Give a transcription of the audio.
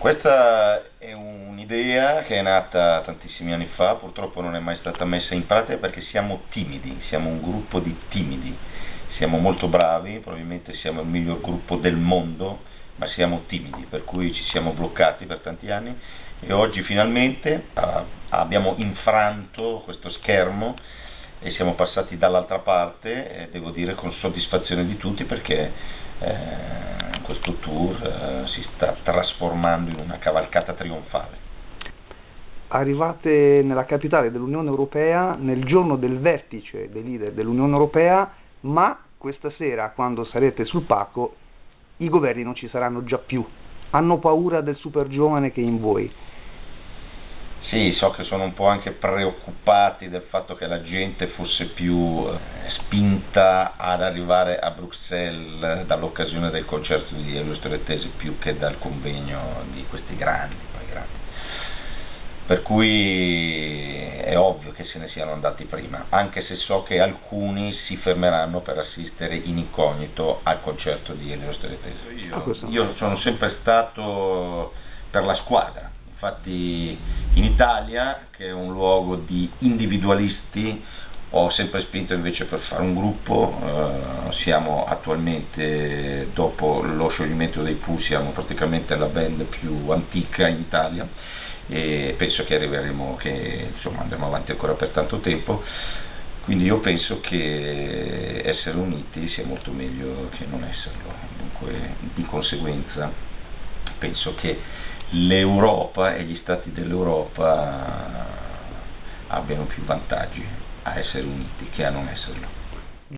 Questa è un'idea che è nata tantissimi anni fa, purtroppo non è mai stata messa in pratica perché siamo timidi, siamo un gruppo di timidi, siamo molto bravi, probabilmente siamo il miglior gruppo del mondo, ma siamo timidi, per cui ci siamo bloccati per tanti anni. E oggi finalmente uh, abbiamo infranto questo schermo e siamo passati dall'altra parte, eh, devo dire con soddisfazione di tutti perché eh, questo tour eh, trasformando in una cavalcata trionfale. Arrivate nella capitale dell'Unione Europea nel giorno del vertice dei leader dell'Unione Europea, ma questa sera, quando sarete sul pacco, i governi non ci saranno già più. Hanno paura del super giovane che è in voi. Sì, so che sono un po' anche preoccupati del fatto che la gente fosse più eh, spinta ad arrivare a Bruxelles dall'occasione del concerto di Elio Strettesi più che dal convegno di questi grandi, grandi. Per cui è ovvio che se ne siano andati prima, anche se so che alcuni si fermeranno per assistere in incognito al concerto di Elio Strettesi. Io, ah, io sono sempre stato per la squadra, infatti in Italia, che è un luogo di individualisti, ho sempre spinto invece per fare un gruppo, eh, siamo attualmente, dopo lo scioglimento dei Pooh, siamo praticamente la band più antica in Italia e penso che arriveremo, che insomma andremo avanti ancora per tanto tempo, quindi io penso che essere uniti sia molto meglio che non esserlo, dunque di conseguenza penso che l'Europa e gli stati dell'Europa abbiano più vantaggi a essere uniti che a non esserlo.